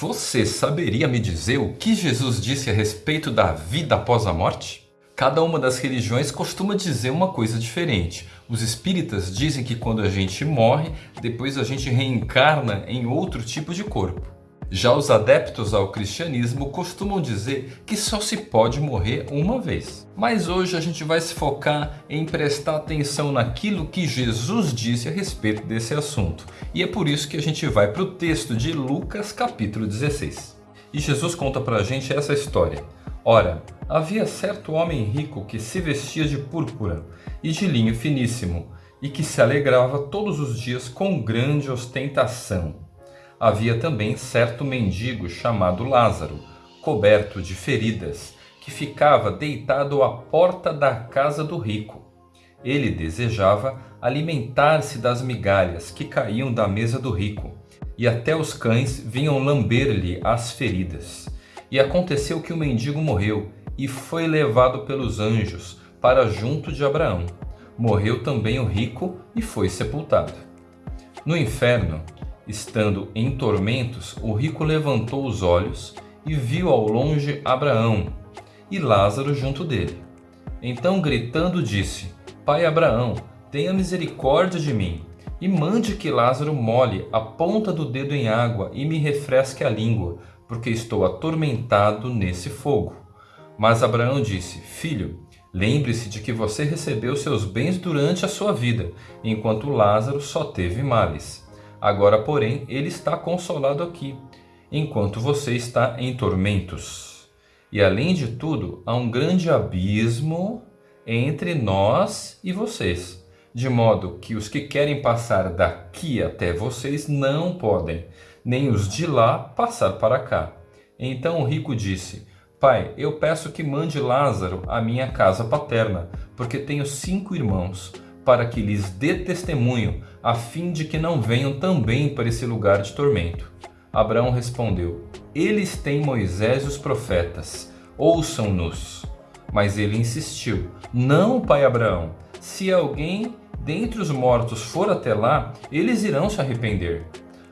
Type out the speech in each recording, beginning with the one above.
Você saberia me dizer o que Jesus disse a respeito da vida após a morte? Cada uma das religiões costuma dizer uma coisa diferente. Os espíritas dizem que quando a gente morre, depois a gente reencarna em outro tipo de corpo. Já os adeptos ao cristianismo costumam dizer que só se pode morrer uma vez. Mas hoje a gente vai se focar em prestar atenção naquilo que Jesus disse a respeito desse assunto. E é por isso que a gente vai para o texto de Lucas capítulo 16. E Jesus conta para a gente essa história. Ora, havia certo homem rico que se vestia de púrpura e de linho finíssimo e que se alegrava todos os dias com grande ostentação havia também certo mendigo chamado Lázaro, coberto de feridas, que ficava deitado à porta da casa do rico. Ele desejava alimentar-se das migalhas que caíam da mesa do rico, e até os cães vinham lamber-lhe as feridas. E aconteceu que o mendigo morreu e foi levado pelos anjos para junto de Abraão. Morreu também o rico e foi sepultado. No inferno, Estando em tormentos, o rico levantou os olhos e viu ao longe Abraão e Lázaro junto dele. Então, gritando, disse: Pai Abraão, tenha misericórdia de mim e mande que Lázaro molhe a ponta do dedo em água e me refresque a língua, porque estou atormentado nesse fogo. Mas Abraão disse: Filho, lembre-se de que você recebeu seus bens durante a sua vida, enquanto Lázaro só teve males. Agora, porém, ele está consolado aqui, enquanto você está em tormentos. E além de tudo, há um grande abismo entre nós e vocês, de modo que os que querem passar daqui até vocês não podem, nem os de lá passar para cá. Então o rico disse: Pai, eu peço que mande Lázaro à minha casa paterna, porque tenho cinco irmãos para que lhes dê testemunho, a fim de que não venham também para esse lugar de tormento. Abraão respondeu: Eles têm Moisés e os profetas, ouçam-nos. Mas ele insistiu: Não, pai Abraão, se alguém dentre os mortos for até lá, eles irão se arrepender.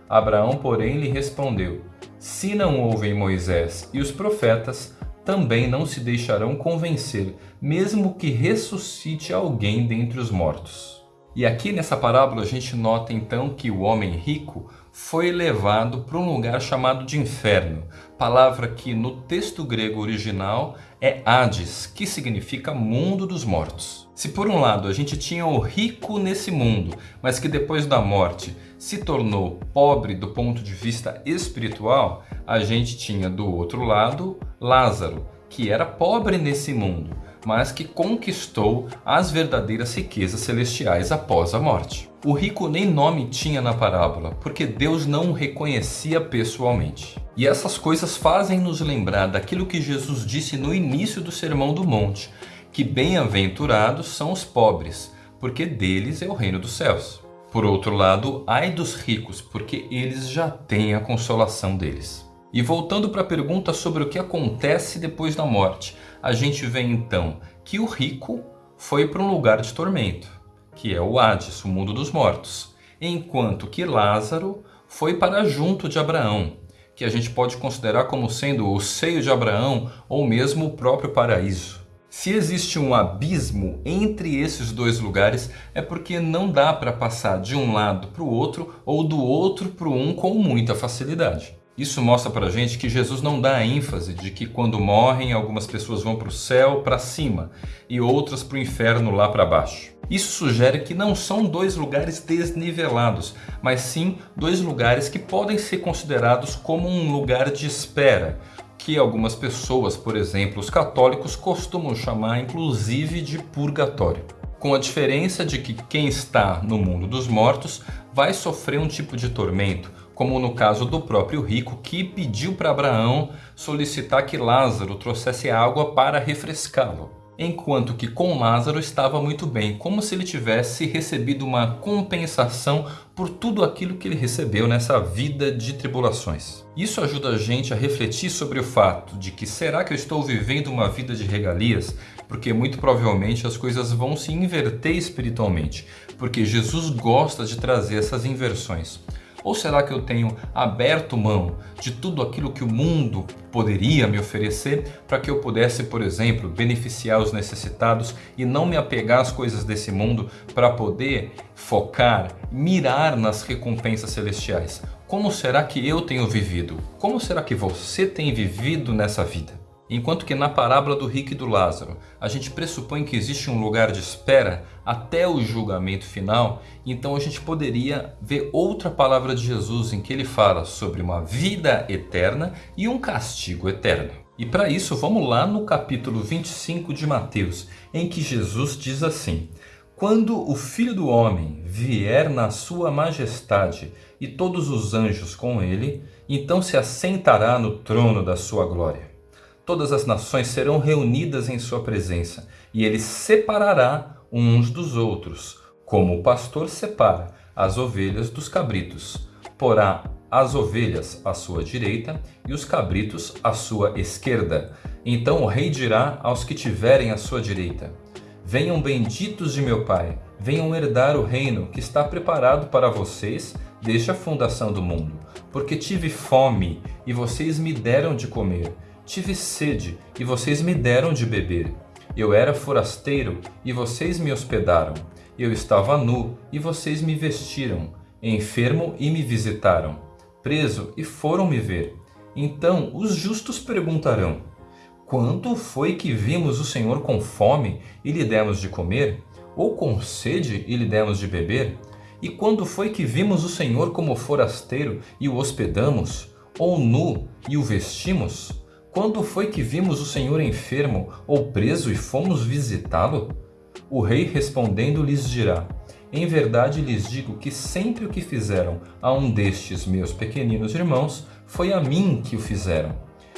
Abraão, porém, lhe respondeu: Se não ouvem Moisés e os profetas, também não se deixarão convencer, mesmo que ressuscite alguém dentre os mortos. E aqui nessa parábola a gente nota então que o homem rico foi levado para um lugar chamado de inferno, palavra que no texto grego original é Hades, que significa mundo dos mortos. Se por um lado a gente tinha o rico nesse mundo, mas que depois da morte se tornou pobre do ponto de vista espiritual, a gente tinha do outro lado Lázaro, que era pobre nesse mundo, mas que conquistou as verdadeiras riquezas celestiais após a morte. O rico nem nome tinha na parábola, porque Deus não o reconhecia pessoalmente. E essas coisas fazem nos lembrar daquilo que Jesus disse no início do Sermão do Monte, que bem-aventurados são os pobres, porque deles é o reino dos céus. Por outro lado, ai dos ricos, porque eles já têm a consolação deles. E voltando para a pergunta sobre o que acontece depois da morte, a gente vê então que o rico foi para um lugar de tormento, que é o Hades, o mundo dos mortos, enquanto que Lázaro foi para junto de Abraão, que a gente pode considerar como sendo o seio de Abraão ou mesmo o próprio paraíso. Se existe um abismo entre esses dois lugares, é porque não dá para passar de um lado para o outro ou do outro para um com muita facilidade. Isso mostra para a gente que Jesus não dá ênfase de que quando morrem algumas pessoas vão para o céu para cima e outras para o inferno lá para baixo. Isso sugere que não são dois lugares desnivelados, mas sim dois lugares que podem ser considerados como um lugar de espera, que algumas pessoas, por exemplo os católicos, costumam chamar inclusive de purgatório. Com a diferença de que quem está no mundo dos mortos vai sofrer um tipo de tormento, como no caso do próprio rico que pediu para Abraão solicitar que Lázaro trouxesse água para refrescá-lo. Enquanto que com Lázaro estava muito bem, como se ele tivesse recebido uma compensação por tudo aquilo que ele recebeu nessa vida de tribulações. Isso ajuda a gente a refletir sobre o fato de que será que eu estou vivendo uma vida de regalias? Porque muito provavelmente as coisas vão se inverter espiritualmente, porque Jesus gosta de trazer essas inversões. Ou será que eu tenho aberto mão de tudo aquilo que o mundo poderia me oferecer para que eu pudesse, por exemplo, beneficiar os necessitados e não me apegar às coisas desse mundo para poder focar, mirar nas recompensas celestiais? Como será que eu tenho vivido? Como será que você tem vivido nessa vida? Enquanto que na parábola do rico e do Lázaro, a gente pressupõe que existe um lugar de espera até o julgamento final, então a gente poderia ver outra palavra de Jesus em que ele fala sobre uma vida eterna e um castigo eterno. E para isso vamos lá no capítulo 25 de Mateus, em que Jesus diz assim: Quando o Filho do Homem vier na sua majestade e todos os anjos com ele, então se assentará no trono da sua glória todas as nações serão reunidas em sua presença, e ele separará uns dos outros, como o pastor separa as ovelhas dos cabritos. Porá as ovelhas à sua direita e os cabritos à sua esquerda. Então o rei dirá aos que tiverem à sua direita: Venham benditos de meu Pai, venham herdar o reino que está preparado para vocês desde a fundação do mundo. Porque tive fome e vocês me deram de comer Tive sede, e vocês me deram de beber. Eu era forasteiro, e vocês me hospedaram. Eu estava nu, e vocês me vestiram. Enfermo, e me visitaram. Preso, e foram me ver. Então os justos perguntarão: Quando foi que vimos o Senhor com fome e lhe demos de comer? Ou com sede e lhe demos de beber? E quando foi que vimos o Senhor como forasteiro e o hospedamos? Ou nu e o vestimos? Quando foi que vimos o Senhor enfermo ou preso e fomos visitá-lo? O rei respondendo lhes dirá: Em verdade lhes digo que sempre o que fizeram a um destes meus pequeninos irmãos, foi a mim que o fizeram.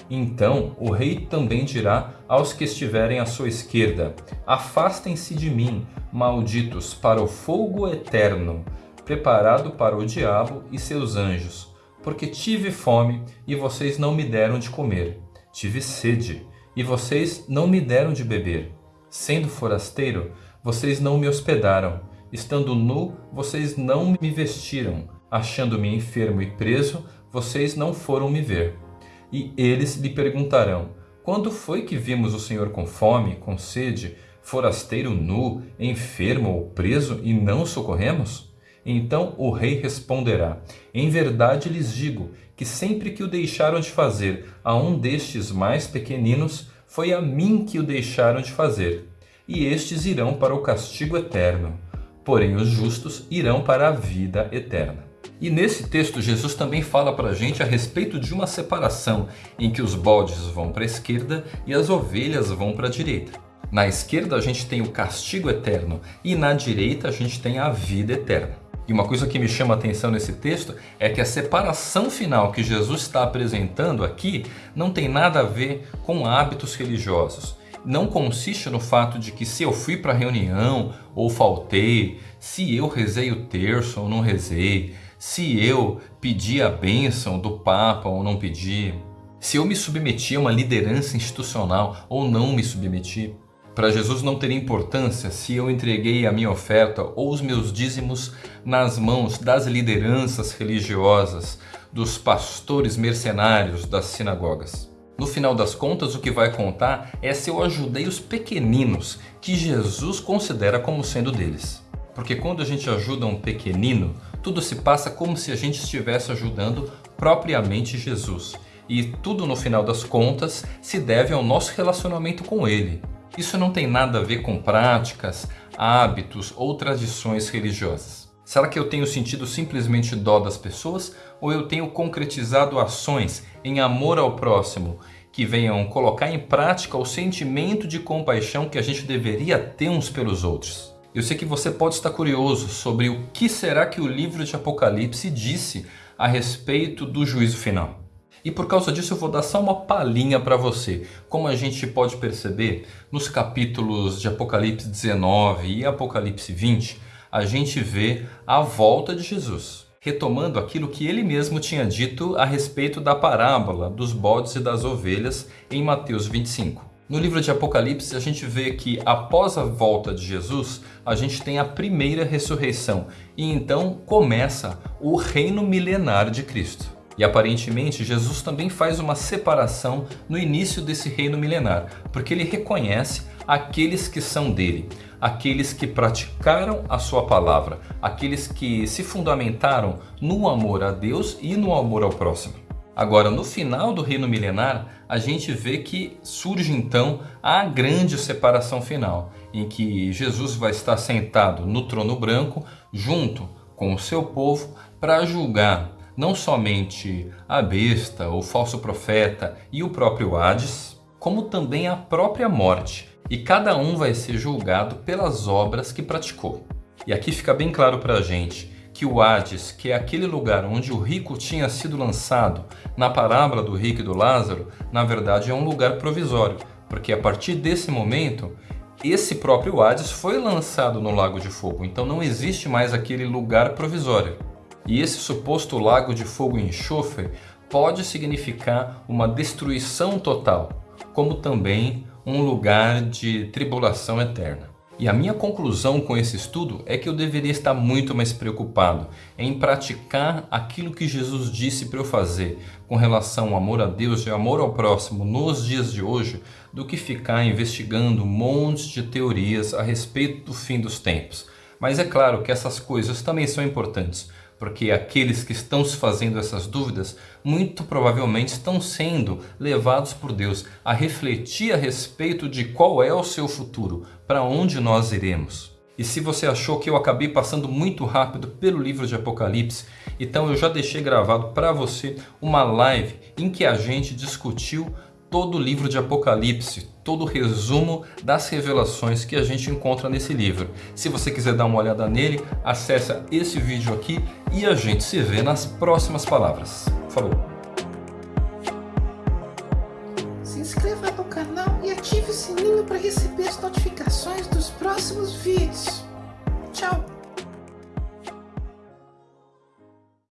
Então o rei também dirá aos que estiverem à sua esquerda: Afastem-se de mim, malditos, para o fogo eterno, preparado para o diabo e seus anjos, porque tive fome e vocês não me deram de comer Tive sede, e vocês não me deram de beber. Sendo forasteiro, vocês não me hospedaram. Estando nu, vocês não me vestiram. Achando-me enfermo e preso, vocês não foram me ver. E eles lhe perguntarão: Quando foi que vimos o Senhor com fome, com sede, forasteiro nu, enfermo ou preso e não socorremos? Então o rei responderá: Em verdade lhes digo que sempre que o deixaram de fazer a um destes mais pequeninos, foi a mim que o deixaram de fazer. E estes irão para o castigo eterno, porém os justos irão para a vida eterna. E nesse texto Jesus também fala para a gente a respeito de uma separação em que os bodes vão para a esquerda e as ovelhas vão para a direita. Na esquerda a gente tem o castigo eterno e na direita a gente tem a vida eterna. E uma coisa que me chama a atenção nesse texto é que a separação final que Jesus está apresentando aqui não tem nada a ver com hábitos religiosos. Não consiste no fato de que se eu fui para a reunião ou faltei, se eu rezei o terço ou não rezei, se eu pedi a bênção do Papa ou não pedi, se eu me submeti a uma liderança institucional ou não me submeti. Para Jesus não teria importância se eu entreguei a minha oferta ou os meus dízimos nas mãos das lideranças religiosas, dos pastores mercenários das sinagogas. No final das contas, o que vai contar é se eu ajudei os pequeninos que Jesus considera como sendo deles. Porque quando a gente ajuda um pequenino, tudo se passa como se a gente estivesse ajudando propriamente Jesus. E tudo no final das contas se deve ao nosso relacionamento com Ele, isso não tem nada a ver com práticas, hábitos ou tradições religiosas. Será que eu tenho sentido simplesmente dó das pessoas ou eu tenho concretizado ações em amor ao próximo que venham colocar em prática o sentimento de compaixão que a gente deveria ter uns pelos outros? Eu sei que você pode estar curioso sobre o que será que o livro de Apocalipse disse a respeito do juízo final. E por causa disso eu vou dar só uma palhinha para você. Como a gente pode perceber, nos capítulos de Apocalipse 19 e Apocalipse 20, a gente vê a volta de Jesus, retomando aquilo que ele mesmo tinha dito a respeito da parábola dos bodes e das ovelhas em Mateus 25. No livro de Apocalipse a gente vê que após a volta de Jesus, a gente tem a primeira ressurreição e então começa o reino milenar de Cristo. E aparentemente Jesus também faz uma separação no início desse reino milenar, porque ele reconhece aqueles que são dele, aqueles que praticaram a sua palavra, aqueles que se fundamentaram no amor a Deus e no amor ao próximo. Agora, no final do reino milenar, a gente vê que surge então a grande separação final, em que Jesus vai estar sentado no trono branco, junto com o seu povo, para julgar não somente a besta, o falso profeta e o próprio Hades, como também a própria morte. E cada um vai ser julgado pelas obras que praticou. E aqui fica bem claro para a gente que o Hades, que é aquele lugar onde o rico tinha sido lançado na parábola do rico e do Lázaro, na verdade é um lugar provisório, porque a partir desse momento, esse próprio Hades foi lançado no lago de fogo, então não existe mais aquele lugar provisório. E esse suposto lago de fogo e enxofre pode significar uma destruição total, como também um lugar de tribulação eterna. E a minha conclusão com esse estudo é que eu deveria estar muito mais preocupado em praticar aquilo que Jesus disse para eu fazer com relação ao amor a Deus e amor ao próximo nos dias de hoje do que ficar investigando montes de teorias a respeito do fim dos tempos. Mas é claro que essas coisas também são importantes, porque aqueles que estão se fazendo essas dúvidas muito provavelmente estão sendo levados por Deus a refletir a respeito de qual é o seu futuro, para onde nós iremos. E se você achou que eu acabei passando muito rápido pelo livro de Apocalipse, então eu já deixei gravado para você uma live em que a gente discutiu todo o livro de Apocalipse, todo o resumo das revelações que a gente encontra nesse livro. Se você quiser dar uma olhada nele, acesse esse vídeo aqui e a gente se vê nas próximas palavras. Falou! Se inscreva no canal e ative o sininho para receber as notificações.